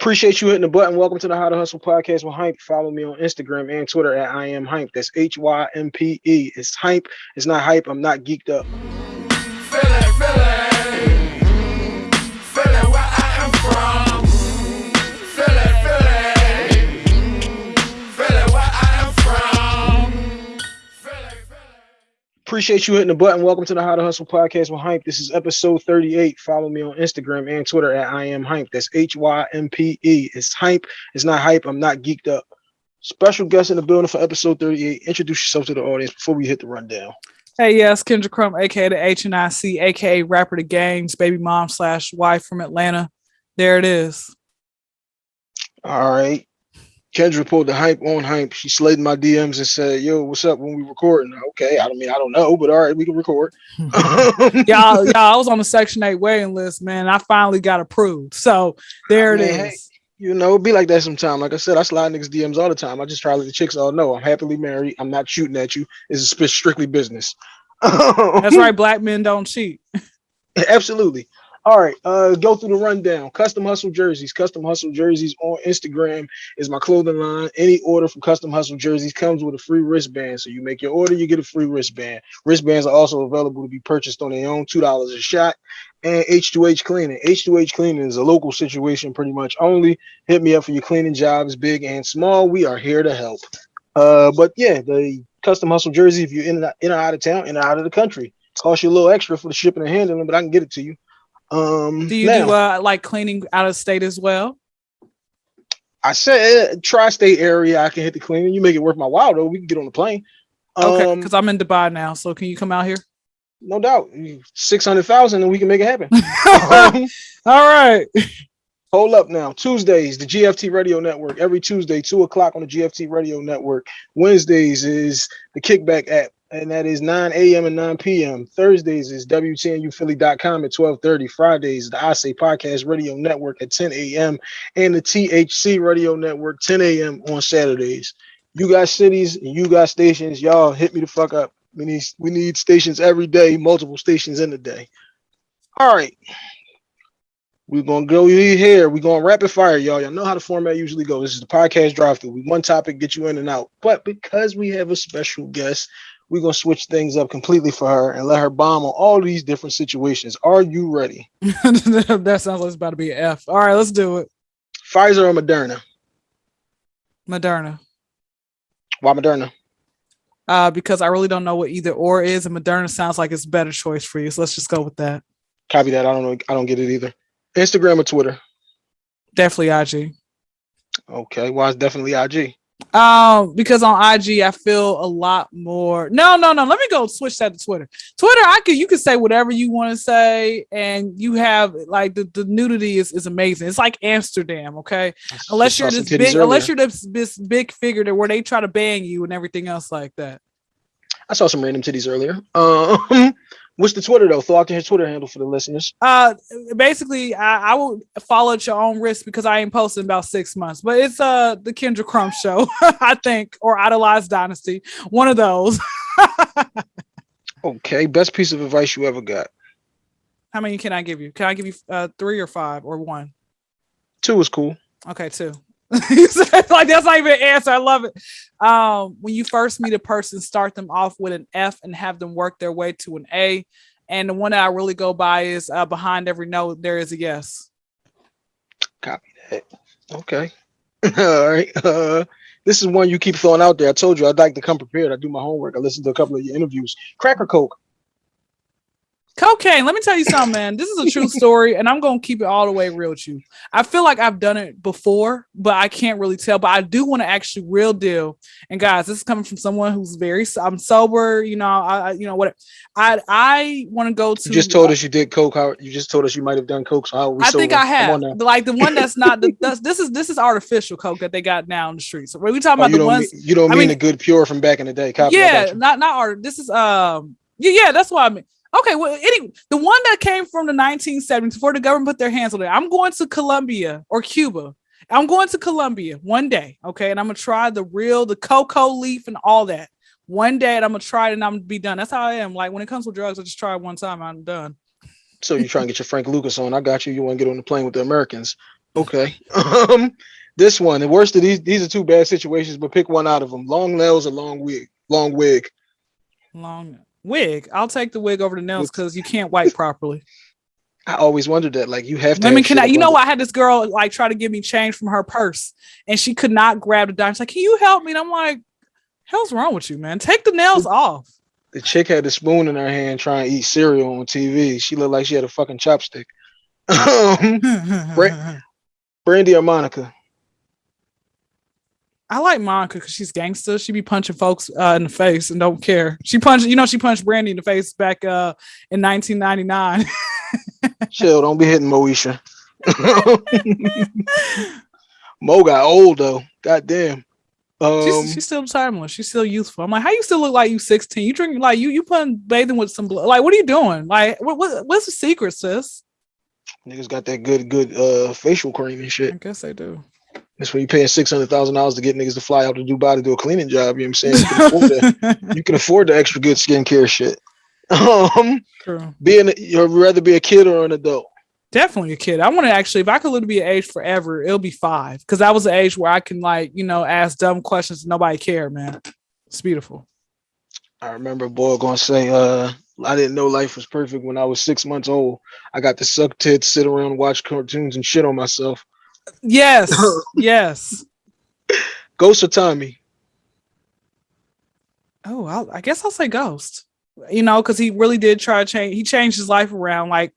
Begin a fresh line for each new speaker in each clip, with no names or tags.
Appreciate you hitting the button. Welcome to the How to Hustle podcast with Hympe. Follow me on Instagram and Twitter at I am Hympe. That's H Y M P E. It's Hympe. It's not hype. I'm not geeked up. Appreciate you hitting the button. Welcome to the How to Hustle podcast with Hympe. This is episode 38. Follow me on Instagram and Twitter at I am Hympe. That's H Y M P E. It's Hympe. It's not hype. I'm not geeked up. Special guest in the building for episode 38. Introduce yourself to the audience before we hit the rundown.
Hey, yes, Kyndra Crump, aka the HNIC, aka rapper The Game's, baby mom slash wife from Atlanta. There it is.
All right. Kyndra pulled the hype on hype. She slid my DMs and said, "Yo, what's up when we recording?" Okay, I don't mean I don't know, but all right, we can record. Hmm.
Um, y'all, y'all, I was on the Section Eight waiting list, man. I finally got approved, so there I mean, it is. Hey,
you know, be like that sometime. Like I said, I slide niggas DMs all the time. I just try to let the chicks all know I'm happily married. I'm not shooting at you. It's strictly business.
That's right. Black men don't cheat.
Absolutely. All right, uh, go through the rundown. Custom Hustle Jerseys. Custom Hustle Jerseys on Instagram is my clothing line. Any order from Custom Hustle Jerseys comes with a free wristband. So you make your order, you get a free wristband. Wristbands are also available to be purchased on their own, $2 a shot. And H2H Cleaning. H2H Cleaning is a local situation pretty much only. Hit me up for your cleaning jobs, big and small. We are here to help. Uh, but yeah, the Custom Hustle Jersey, if you're in and out of town, in and out of the country, cost you a little extra for the shipping and handling, but I can get it to you. Um,
do you now, do uh, like cleaning out of state as well?
I said tri-state area. I can hit the cleaning. You make it worth my while though. We can get on the plane.
Okay, because um, I'm in Dubai now. So can you come out here?
No doubt. Six hundred thousand, and we can make it happen.
um, All right.
Hold up now. Tuesdays, the GFT Radio Network. Every Tuesday, two o'clock on the GFT Radio Network. Wednesdays is the Kickback app and that is 9 a.m. and 9 p.m. Thursdays is WTNUphilly.com at 12:30. Fridays, the I Say Podcast Radio Network at 10 a.m. and the THC Radio Network 10 a.m. on Saturdays. You got cities and you got stations, y'all hit me the fuck up. We need we need stations every day, multiple stations in the day. All right. We're gonna go here. We're gonna rapid fire, y'all. Y'all know how the format usually goes. This is the podcast drive through. We one topic, get you in and out. But because we have a special guest, we're gonna switch things up completely for her and let her bomb on all these different situations. Are you ready?
that sounds like it's about to be an F. All right, let's do it.
Pfizer or Moderna?
Moderna.
Why Moderna?
Uh, because I really don't know what either or is, and Moderna sounds like it's a better choice for you. So let's just go with that.
Copy that. I don't know. I don't get it either. Instagram or Twitter?
Definitely IG.
Okay. Why well, it's definitely IG?
Um, because on IG I feel a lot more. No, no, no. Let me go switch that to Twitter. Twitter, I could you can say whatever you want to say, and you have like the, the nudity is, is amazing. It's like Amsterdam, okay? Unless you're this big, earlier. unless you're this, this big figure that where they try to ban you and everything else like that.
I saw some random titties earlier. Um, What's the Twitter though? Throw out his Twitter handle for the listeners.
Uh, basically, I, I will follow at your own risk because I ain't posting about six months. But it's uh the Kyndra Crump show, I think, or Idolized Dynasty, one of those.
okay, best piece of advice you ever got.
How many can I give you? Can I give you uh three or five or one?
Two is cool.
Okay, two. like that's not even an answer. I love it. Um, when you first meet a person, start them off with an F and have them work their way to an A. And the one that I really go by is uh, behind every no, there is a yes.
Copy that. Okay. All right. Uh, this is one you keep throwing out there. I told you I'd like to come prepared. I do my homework. I listened to a couple of your interviews. Cracker Coke.
Cocaine. Let me tell you something, man. This is a true story, and I'm gonna keep it all the way real with you. I feel like I've done it before, but I can't really tell. But I do want to actually real deal. And guys, this is coming from someone who's very I'm sober. You know, I you know what I I want to go to.
You just told uh, us you did coke. How you just told us you might have done coke. So how
I think I have. Like the one that's not the that's, this is this is artificial coke that they got now in the streets. So we talking oh, about the ones
mean, you don't I mean, mean the good pure from back in the day.
Copy yeah, not not art. This is um yeah yeah that's what I mean. Okay, well, any the one that came from the 1970s before the government put their hands on it. I'm going to Colombia or Cuba. I'm going to Colombia one day, okay, and I'm gonna try the real, the cocoa leaf and all that. One day, and I'm gonna try it, and I'm gonna be done. That's how I am. Like when it comes to drugs, I just try it one time, I'm done.
So you're trying to get your Frank Lucas on? I got you. You want to get on the plane with the Americans? Okay. Um, this one, the worst of these, these are two bad situations, but pick one out of them. Long nails or long wig? Long wig.
Long wig. I'll take the wig over the nails because you can't wipe properly.
I always wondered that. Like you have to.
Women
have shit
cannot. You know, I had this girl like try to give me change from her purse, and she could not grab the dime. She's like, "Can you help me?" And I'm like, "Hell's wrong with you, man? Take the nails off."
The chick had the spoon in her hand trying to eat cereal on TV. She looked like she had a fucking chopstick. Um, Brandy or Monica?
I like Monica because she's gangster. She be punching folks uh, in the face and don't care. She punched, you know, she punched Brandy in the face back uh, in 1999.
Chill, don't be hitting Moesha. Mo got old though. God damn. Um,
she's, she's still timeless. She's still youthful. I'm like, how you still look like you 16? You drinking like you you putting bathing with some blood. Like, what are you doing? Like, what, what what's the secret, sis?
niggas got that good, good uh facial cream and shit.
I guess they do.
That's when you're paying six hundred thousand dollars to get niggas to fly out to Dubai to do a cleaning job. You know what I'm saying? You can afford that. You can afford the extra good skincare shit. Um,
True.
being you'd rather be a kid or an adult.
Definitely a kid. I want to actually, if I could live to be an age forever, it'll be five. Cause that was the age where I can like, you know, ask dumb questions and nobody care, man. It's beautiful.
I remember a boy gonna say, uh, I didn't know life was perfect when I was six months old. I got to suck tits, sit around, watch cartoons, and shit on myself.
Yes. yes.
Ghost or Tommy?
Oh, I'll, I guess I'll say Ghost. You know, because he really did try to change. He changed his life around, like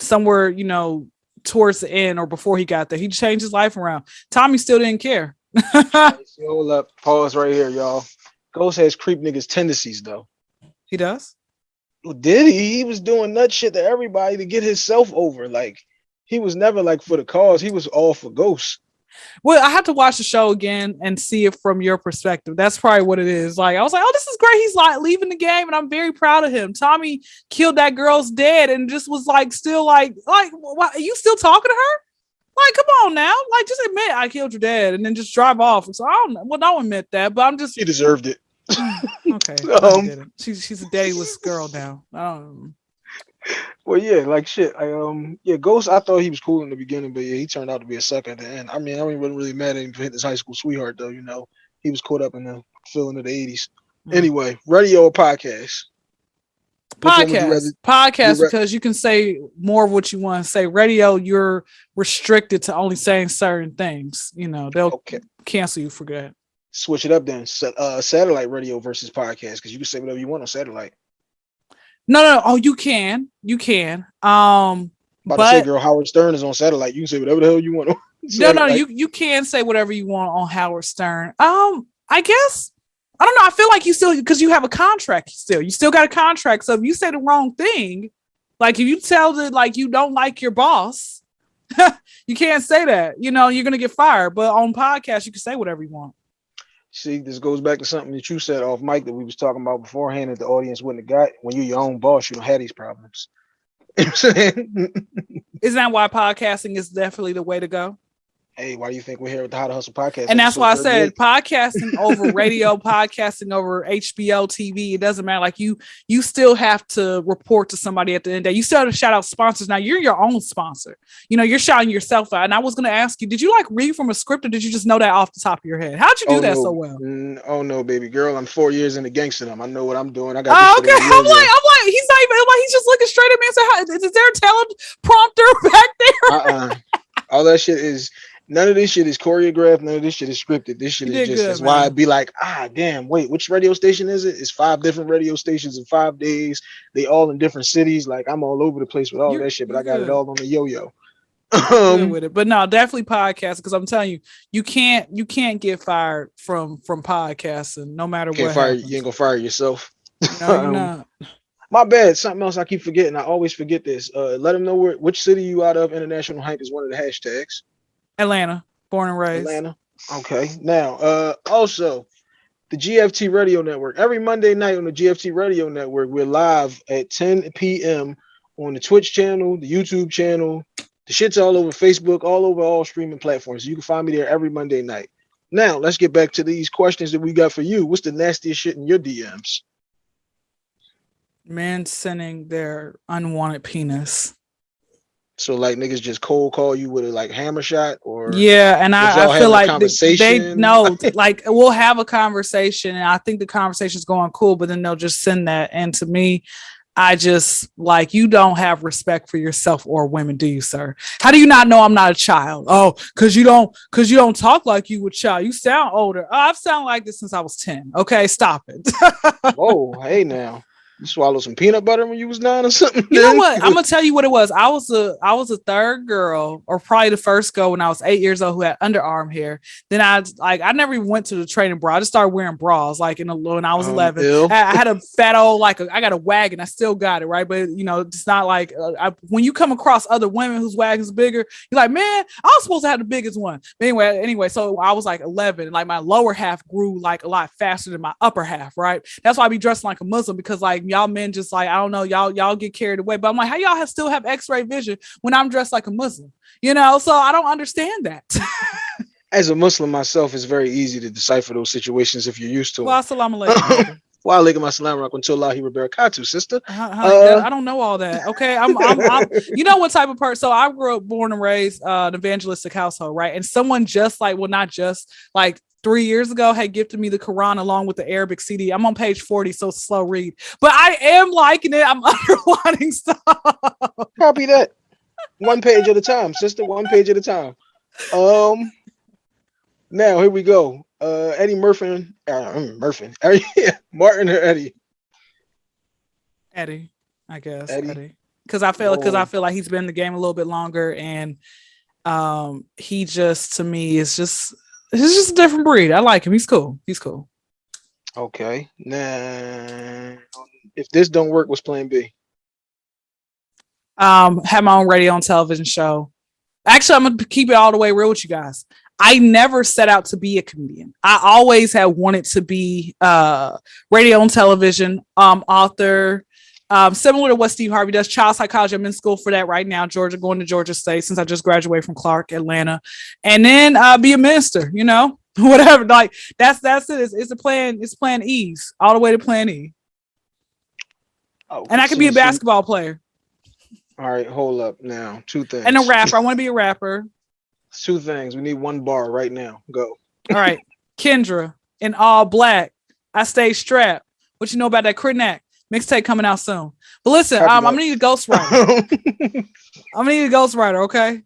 somewhere, you know, towards the end or before he got there. He changed his life around. Tommy still didn't care.
Hold up, pause right here, y'all. Ghost has creep niggas tendencies though.
he does.
Well, Did he? He was doing nut shit to everybody to get himself over. Like he was never like for the cause. He was all for ghosts.
Well, I have to watch the show again and see it from your perspective. That's probably what it is. Like I was like, oh, this is great. He's like leaving the game, and I'm very proud of him. Tommy killed that girl's dad, and just was like, still like, like, why, are you still talking to her? Like, come on now, like, just admit I killed your dad, and then just drive off. So I don't, know. well, don't admit that, but I'm just
He deserved it.
okay.
Um,
she's she's a dayless girl now. I don't.
Well, yeah, like shit. I um, yeah, Ghost. I thought he was cool in the beginning, but yeah, he turned out to be a sucker at the end. I mean, I wasn't really mad at him for hitting his high school sweetheart, though. You know, he was caught up in the feeling of the '80s.
Mm.
Anyway, radio or podcast?
Podcast
rather-
podcast
you
because you can say more of what you want to say radio you're restricted to only saying certain things you know they'll
Okay,
cancel you for that
switch it up then. Uh, satellite radio versus podcast because you can say whatever you want on satellite.
No no oh you can. You can. Um
About to say,
but
girl, Howard Stern is on satellite. You can say whatever the hell you want. on
no no you you can say whatever you want on howard stern. Um i guess i don't know. I feel like you still because you have a contract still. You still got a contract. So if you say the wrong thing like if you tell that like you don't like your boss you can't say that. You know you're gonna get fired. But on podcast you can say whatever you want
See, this goes back to something that you said off mic that we was talking about beforehand that the audience wouldn't have got. When you're your own boss, you don't have these problems.
Isn't that why podcasting is definitely the way to go?
Hey, why do you think we're here with the How to Hustle podcast?
And that's why I said
38?
podcasting over radio, podcasting over HBO TV. It doesn't matter. Like you, you still have to report to somebody at the end of the day. You still have to shout out sponsors. Now you're your own sponsor. You know, you're shouting yourself out. And I was gonna ask you, did you like read from a script or did you just know that off the top of your head? How'd you do
Oh,
that
no.
so well?
Mm, oh no, baby girl, I'm four years into gangsterdom. I know what I'm doing. I got.
Oh, okay. I'm like, I'm like, he's not even I'm like, he's just looking straight at me and say, is there a teleprompter back there?
uh-uh. All that shit is none of this shit is choreographed. None of this shit is scripted. This shit
You
is just
good,
that's why. I'd be like, ah, damn, wait, which radio station is it? It's five different radio stations in five days. They all in different cities. Like I'm all over the place with all
You're-
that shit, but I got
good.
it all on the yo-yo. Um,
with it. But no, definitely podcast because I'm telling you, you can't you can't get fired from from podcasting no matter what.
fire you ain't gonna fire yourself.
No,
um,
not.
My bad. Something else I keep forgetting. I always forget this. Uh, let them know where which city you out of. International hype is one of the hashtags.
Atlanta, born and raised.
Atlanta. Okay. Now, uh, also the GFT Radio Network. Every Monday night on the GFT Radio Network, we're live at 10 p.m. on the Twitch channel, the YouTube channel. The shit's all over Facebook, all over all streaming platforms. You can find me there every Monday night. Now, let's get back to these questions that we got for you. What's the nastiest shit in your DMs?
Man sending their unwanted penis.
So like niggas just cold call you with a like hammer shot or
Yeah, and I, I feel like th- they know, like we'll have a conversation, and I think the conversation's going cool, but then they'll just send that. And to me, I just like you don't have respect for yourself or women, do you, sir? How do you not know I'm not a child? Oh, because you don't, because you don't talk like you would child. You sound older. Oh, I've sounded like this since I was ten. Okay, stop it.
oh, hey now. You swallowed some peanut butter when you was nine or something?
You know what? I'm gonna tell you what it was. I was a I was a third girl, or probably the first girl when I was eight years old who had underarm hair. Then I like I never even went to the training bra. I just started wearing bras like in a, when I was
Um,
11. I, I had a fat old like a, I got a wagon. I still got it right, but you know it's not like uh, I, when you come across other women whose wagon's bigger, you're like, man, I was supposed to have the biggest one. But anyway, anyway, so I was like 11, and like my lower half grew like a lot faster than my upper half. Right, that's why I be dressing like a Muslim because like y'all men just like I don't know y'all y'all get carried away. But I'm like, how y'all have still have X-ray vision when I'm dressed like a Muslim? You know, so I don't understand that.
As a Muslim myself, it's very easy to decipher those situations if you're used to
well,
them.
assalamu alaikum.
Wa alaikum assalam wa rahmatullahi wa barakatuh, sister.
Huh, huh,
Uh,
I don't know all that. Okay, I'm, I'm, I'm you know what type of person. So I grew up, born and raised, uh, an evangelistic household, right? And someone just like, well, not just like three years ago had gifted me the Quran along with the Arabic CD. I'm on page 40, so slow read, but I am liking it. I'm underlining stuff.
Copy that. One page at a time, sister. One page at a time. Um. Now here we go. Uh, Eddie Murphy, uh, mm, Murphy, Martin or Eddie.
Eddie, I guess
Eddie?
Eddie, because I feel because
Oh.
I feel like he's been in the game a little bit longer, and um, he just to me is just he's just a different breed. I like him. He's cool. He's cool.
Okay. Now, if this don't work, what's Plan B?
um have my own radio and television show actually i'm gonna keep it all the way real with you guys i never set out to be a comedian i always have wanted to be uh radio and television um author um similar to what steve harvey does child psychology i'm in school for that right now georgia going to georgia state since i just graduated from clark atlanta and then uh be a minister you know whatever like that's that's it it's, it's a plan it's plan e's all the way to plan e
Oh,
and i could
so-
be a
so-
basketball player
All right, hold up now. Two things.
and a rapper i want to be a rapper
Two things. We need one bar right now. Go.
All right. Kyndra in all black. I stay strapped. What you know about that Critnack? Mixtape coming out soon. But listen, um. I'm gonna need a ghostwriter. I'm gonna need a ghostwriter, okay?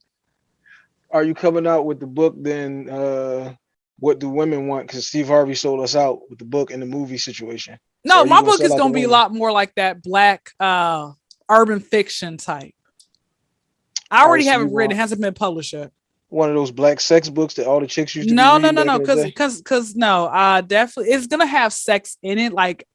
Are you coming out with the book then? Uh, what do women want? Because Steve Harvey sold us out with the book and the movie situation.
No, my book is gonna be a lot more like that black uh urban fiction type. I
Oh,
already have it written, it hasn't been published yet.
One of those black sex books that all the chicks used to. be
No, no, no, no, because because because no, uh definitely it's gonna have sex in it, like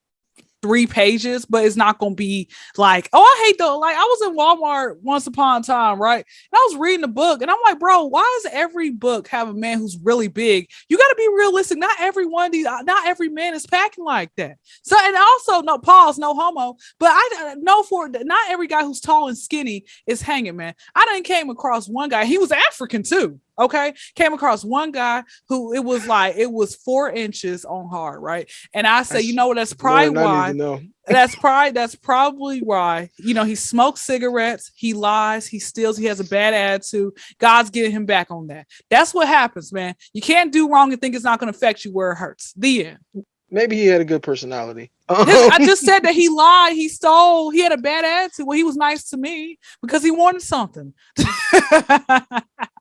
three pages, but it's not gonna be like, oh, I hate though. Like I was in Walmart once upon a time, right? And I was reading the book, and I'm like, bro, why does every book have a man who's really big? You got to be realistic. Not every one of these, uh, not every man is packing like that. So, and also, no pause, no homo, but I uh, know for not every guy who's tall and skinny is hanging, man. I didn't came across one guy. He was African too. Okay, came across one guy who it was like it was four inches on hard, right? And I said, you know what? That's probably why that's probably that's probably why you know he smokes cigarettes he lies he steals he has a bad attitude. God's getting him back on that. That's what happens man. You can't do wrong and think it's not going to affect you where it hurts. The end.
Maybe he had a good personality.
This- i just said that he lied he stole he had a bad attitude. Well he was nice to me because he wanted something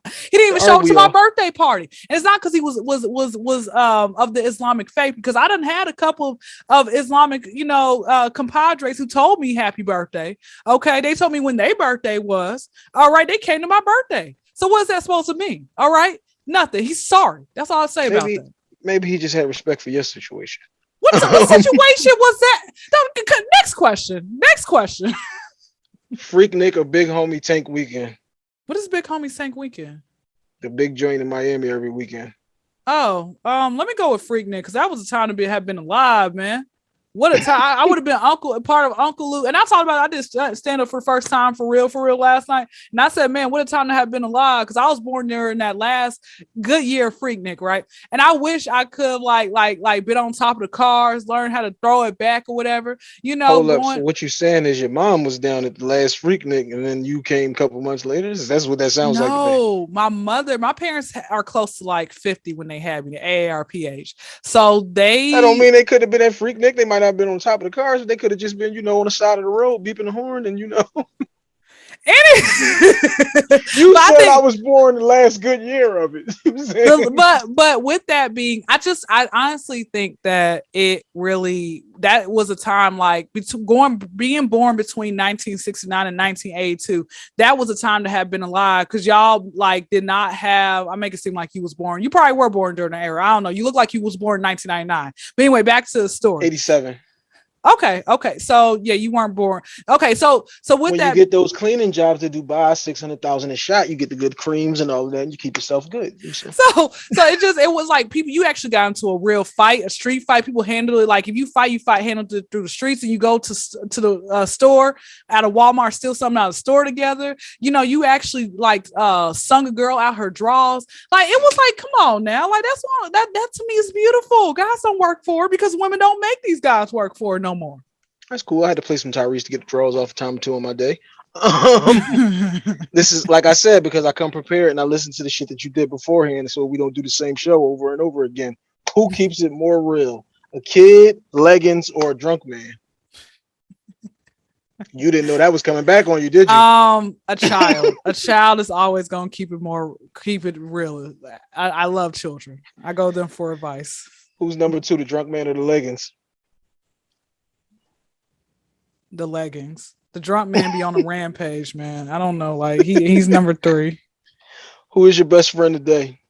he didn't even show up to my birthday party. And it's not because he was was was was um of the islamic faith because i done had a couple of islamic you know uh compadres who told me happy birthday okay? They told me when their birthday was. All right they came to my birthday. So what's that supposed to mean? All right? Nothing. He's sorry. That's all i say
Maybe-
about that.
Maybe he just had respect for your situation.
what, what situation was that? No, c- c- next question. Next question.
Freaknik or Big Homie Tank Weekend.
What is big homie sank weekend
The big joint in Miami every weekend.
oh um let me go with freaknik because that was a time to be have been alive man What a time! I, I would have been uncle, part of Uncle Luke, and I talked about. It. I did stand up for the first time for real, for real last night, and I said, "Man, what a time to have been alive!" Because I was born during that last good year of Freaknik, right? And I wish I could like, like, like, been on top of the cars, learn how to throw it back or whatever. You know,
Hold up. So what you're saying is your mom was down at the last Freaknik, and then you came a couple months later. That's what that sounds
no,
like.
No, my mother, my parents are close to like 50 when they had me, the AARP So they.
I don't mean they could have been at Freaknik. They might have been on top of the car cars. They could have just been, you know, on the side of the road beeping the horn, and you know. you said think, I was born the last good year of it.
but but with that being, I just I honestly think that it really that was a time like between going being born between 1969 and 1982. That was a time to have been alive because y'all like did not have. I make it seem like you was born. You probably were born during the era. I don't know. You look like you was born in 1999. But anyway, back to the story.
87.
Okay, okay. So yeah, you weren't born. Okay, so so with
when
that,
you get those cleaning jobs to Dubai, six hundred thousand a shot, you get the good creams and all of that, and you keep yourself good.
So so it just it was like people you actually got into a real fight, a street fight. People handle it like if you fight, you fight handled it through the streets, and you go to to the uh, store at a Walmart, steal something out of the store together. You know, you actually like uh sung a girl out her draws. Like it was like, come on now, like that's one that that to me is beautiful. Guys don't work for it because women don't make these guys work for it no more.
That's cool. I had to play some Tyrese to get the draws off a time two on my day. Um, this is like I said because I come prepared and I listen to the shit that you did beforehand, so we don't do the same show over and over again. Who keeps it more real, a kid, leggings, or a drunk man? You didn't know that was coming back on you, did you?
Um, a child. a child is always gonna keep it more, keep it real. I, I love children. I go them for advice.
Who's number two, the drunk man or the leggings?
The leggings. The drunk man be on a rampage, man. I don't know. Like he he's number three.
Who is your best friend today?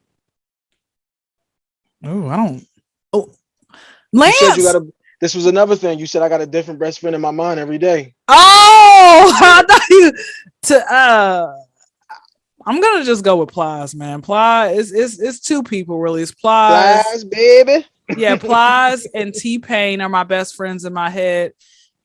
Oh, I don't. Oh, Lance.
You said you got a. This was another thing. You said I got a different best friend in my mind every day.
Oh, I thought you to uh. I'm gonna just go with Plies, man. Plies is it's, it's two people really. It's Plies,
Plies baby.
yeah, Plies and T Pain are my best friends in my head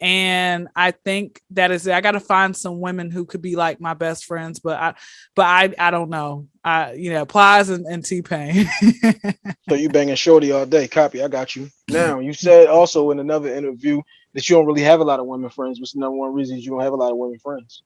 and i think that is i got to find some women who could be like my best friends but i but i i don't know. I you know plies and, and t-pain.
So you banging shorty all day. Copy. I got you. Now you said also in another interview that you don't really have a lot of women friends what's the number one reason you don't have a lot of women friends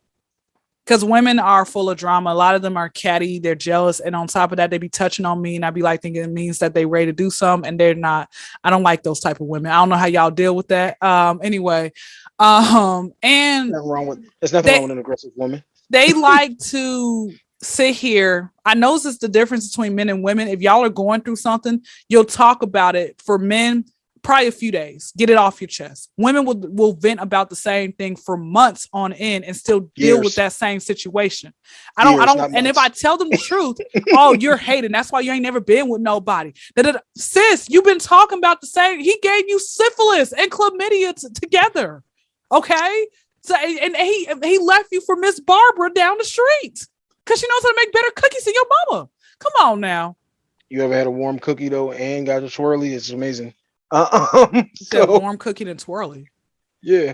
because women are full of drama. A lot of them are catty, they're jealous, and on top of that, they be touching on me, and I be like thinking it means that they ready to do something, and they're not. I don't like those type of women. I don't know how y'all deal with that. Um, anyway, um, and
nothing wrong with there's nothing they, wrong with an aggressive woman.
They like to sit here. I notice the difference between men and women. If y'all are going through something, you'll talk about it. For men, probably a few days. Get it off your chest. Women will will vent about the same thing for months on end and still deal Years. with that same situation. I don't, Years, I don't, and if I tell them the truth, oh, you're hating. That's why you ain't never been with nobody. Da-da-da. Sis, you've been talking about the same. He gave you syphilis and chlamydia t- together. Okay. So and he he left you for Miss Barbara down the street because she knows how to make better cookies than your mama. Come on now.
You ever had a warm cookie though and got a swirly? It's amazing. Uh, um,
so, warm cooking and twirly.
Yeah.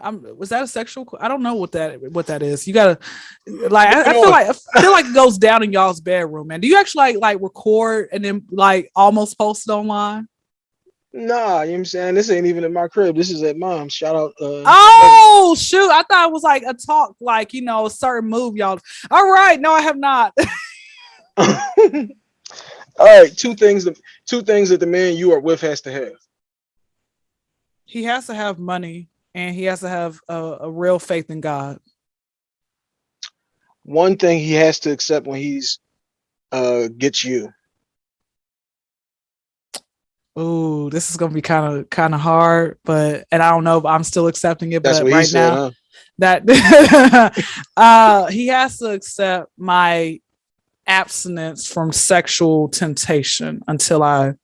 I'm, was that a sexual? I don't know what that what that is. You gotta like. I, I, feel like I feel like it goes down in y'all's bedroom, man. Do you actually like like record and then like almost post it online?
Nah, you know what I'm saying? This ain't even at my crib. This is at mom's. Shout out.
Uh, oh shoot! I thought it was like a talk, like you know, a certain move, y'all. All right, no, I have not.
All right, two things. That, two things that the man you are with has to have.
He has to have money, and he has to have a, a real faith in God.
One thing he has to accept when he's uh gets you.
Oh, this is gonna be kind of kind of hard, but and I don't know, if I'm still accepting it. That's but right said, now, huh? that uh he has to accept my abstinence from sexual temptation until I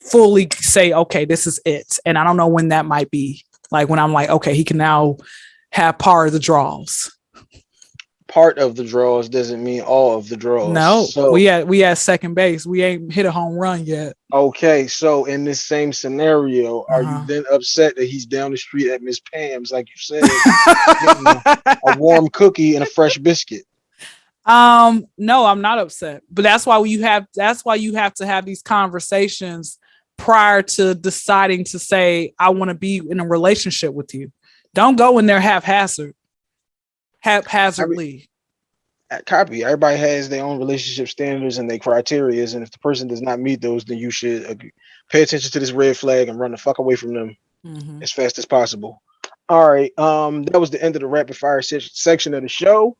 fully say, okay, this is it. And I don't know when that might be. Like when I'm like, okay, he can now have part of the draws.
part of the draws doesn't mean all of the draws.
No,
so
we at we at second base. We ain't hit a home run yet.
okay. So in this same scenario, are
Uh-huh.
you then upset that he's down the street at Miss Pam's, like you said, getting a warm cookie and a fresh biscuit?
Um, no, I'm not upset. But that's why you have that's why you have to have these conversations prior to deciding to say I want to be in a relationship with you. Don't go in there haphazard, haphazardly.
Copy. Everybody has their own relationship standards and their criterias, and if the person does not meet those, then you should pay attention to this red flag and run the fuck away from them
Mhm.
as fast as possible. All right. Um, that was the end of the rapid fire se- section of the show.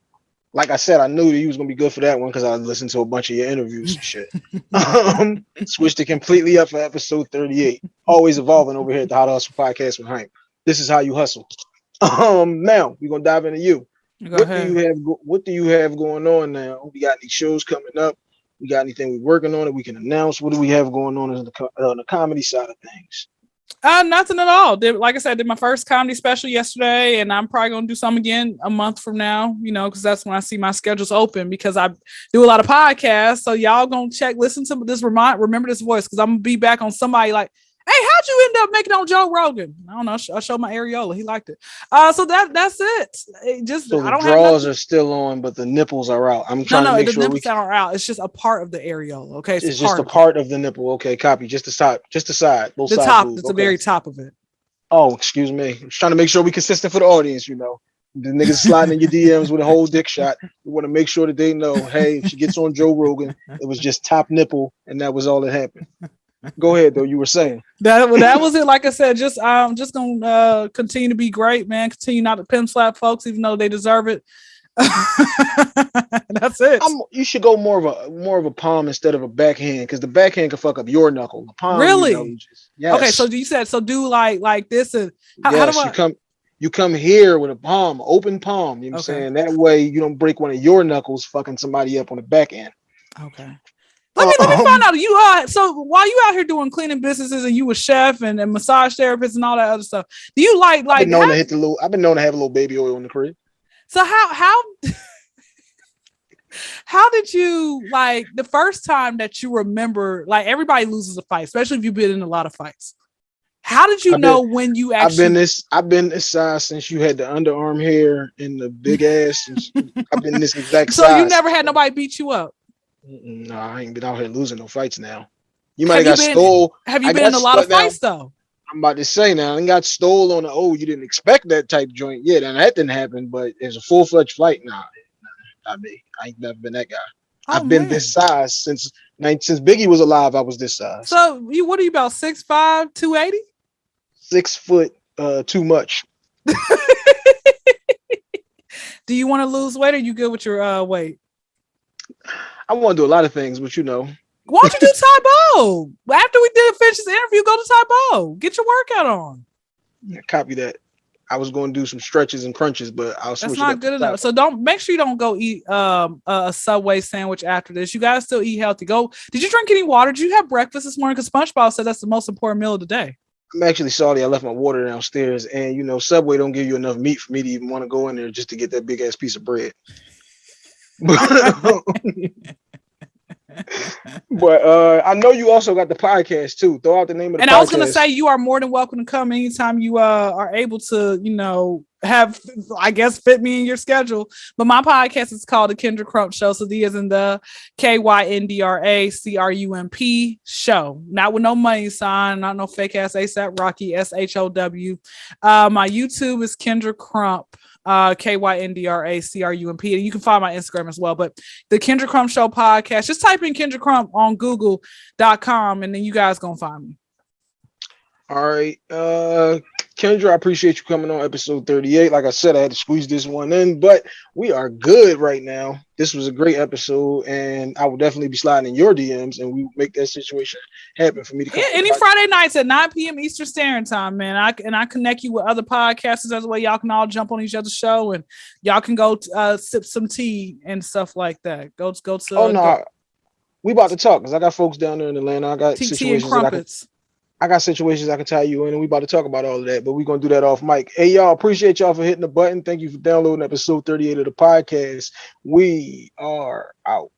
Like I said, I knew that you was gonna be good for that one because I listened to a bunch of your interviews and shit. um, switched it completely up for episode 38. Always evolving over here at the How to Hustle podcast with Hank. This is how you hustle. Um, now we're gonna dive into you.
Go
what
ahead.
do you have? What do you have going on now? We got any shows coming up? We got anything we're working on that we can announce? What do we have going on the on the comedy side of things?
Uh, nothing at all. Did like I said, did my first comedy special yesterday, and I'm probably gonna do some again a month from now. You know, because that's when I see my schedules open because I do a lot of podcasts. So y'all gonna check, listen to this. Remind, remember this voice because I'm gonna be back on somebody like, hey, how'd you end up making on Joe Rogan? I don't know. I sh- I showed my areola. He liked it. Uh, so that that's it. It just
So
I
the draws are still on, but the nipples are out. I'm trying
no,
to make
the
sure we.
nipples are out. It's just a part of the areola. Okay,
It's, just a part of the nipple. Okay, copy. Just the side. Just the side.
The
sides
top. It's the very top of it.
Oh, excuse me. I'm trying to make sure we consistent for the audience. You know, the niggas sliding in your DMs with a whole dick shot. We want to make sure that they know. Hey, if she gets on Joe Rogan, it was just top nipple, and that was all that happened. Go ahead, though. You were saying.
That that was it. Like I said, just um, just gonna uh, continue to be great, man. Continue not to pimp slap folks, even though they deserve it. That's it.
I'm, you should go more of a more of a palm instead of a backhand because the backhand can fuck up your knuckle. The palm, you
Really?
know, just- yes.
Okay, so you said so. Do like like this and how- how do I-
you come you come here with a palm, open palm. You know what I'm saying? That way you don't break one of your knuckles fucking somebody up on the back end.
okay. Let me let me find out. You uh so while you out here doing cleaning businesses and you a chef and, and massage therapist and all that other stuff, do you like
I've
like
been known
how-
to hit the little I've been known to have a little baby oil in the crib.
so how how how did you like the first time that you remember like everybody loses a fight, especially if you've been in a lot of fights. How did you
I've been-
know when you actually I've
been this I've been this size since you had the underarm hair and the big ass. I've been this exact
so
size.
you never had nobody beat you up?
No, I ain't been out here losing no fights now. You might have got
been-
stole.
Have you
I
been in a lot of
split now.
fights though?
I'm about to say now, I got stole on the oh, you didn't expect that type joint. yet, and that didn't happen, but it's a full fledged fight. Nah, I mean, I ain't never been that guy.
Oh,
I've been
man.
this size since since Biggie was alive. I was this size.
So you what are you about 6'5, 280?
Six foot, uh, too much.
Do you want to lose weight or you good with your uh weight?
I want to do a lot of things, but you know,
Why don't you do Tae Bo? After we did finish this interview, go to Tae Bo. Get your workout on.
copy that. I was going to do some stretches and crunches, but I'll switch
That's not good enough. So don't make sure you don't go eat um a a Subway sandwich after this. You guys still eat healthy. Go. Did you drink any water? Did you have breakfast this morning? Because SpongeBob said that's the most important meal of the day.
I'm actually sorry I left my water downstairs, and you know, Subway don't give you enough meat for me to even want to go in there just to get that big ass piece of bread. but uh I know you also got the podcast too. Throw out the name of the
and
podcast.
I was gonna say you are more than welcome to come anytime you uh are able to, you know, have I guess fit me in your schedule. But my podcast is called the Kyndra Crump Show. So the is in the K Y N D R A C R U M P show. Not with no money sign, not no fake ass ASAP Rocky S H O W. Uh my YouTube is Kyndra Crump. Uh, K Y N D R A C R U M P. And you can find my Instagram as well. But the Kyndra Crump Show podcast, just type in Kyndra Crump on Google.com and then you guys gonna find me.
All right. Uh Kyndra, I appreciate you coming on episode 38. Like I said, I had to squeeze this one in, but we are good right now. This was a great episode, and I will definitely be sliding in your DMs and we will make that situation happen for me to come.
Yeah, any. Friday nights at 9 p.m. Eastern Standard Time, man. I and I connect you with other podcasters as well. Y'all can all jump on each other's show and y'all can go uh, sip some tea and stuff like that. Go go to
Oh no, we about to talk because I got folks down there in Atlanta. I got
go- TT and
situations can
crumpets.
I got situations I can tie you in, and we about to talk about all of that, but we're gonna do that off mic. Hey y'all, appreciate y'all for hitting the button. Thank you for downloading episode 38 of the podcast. We are out.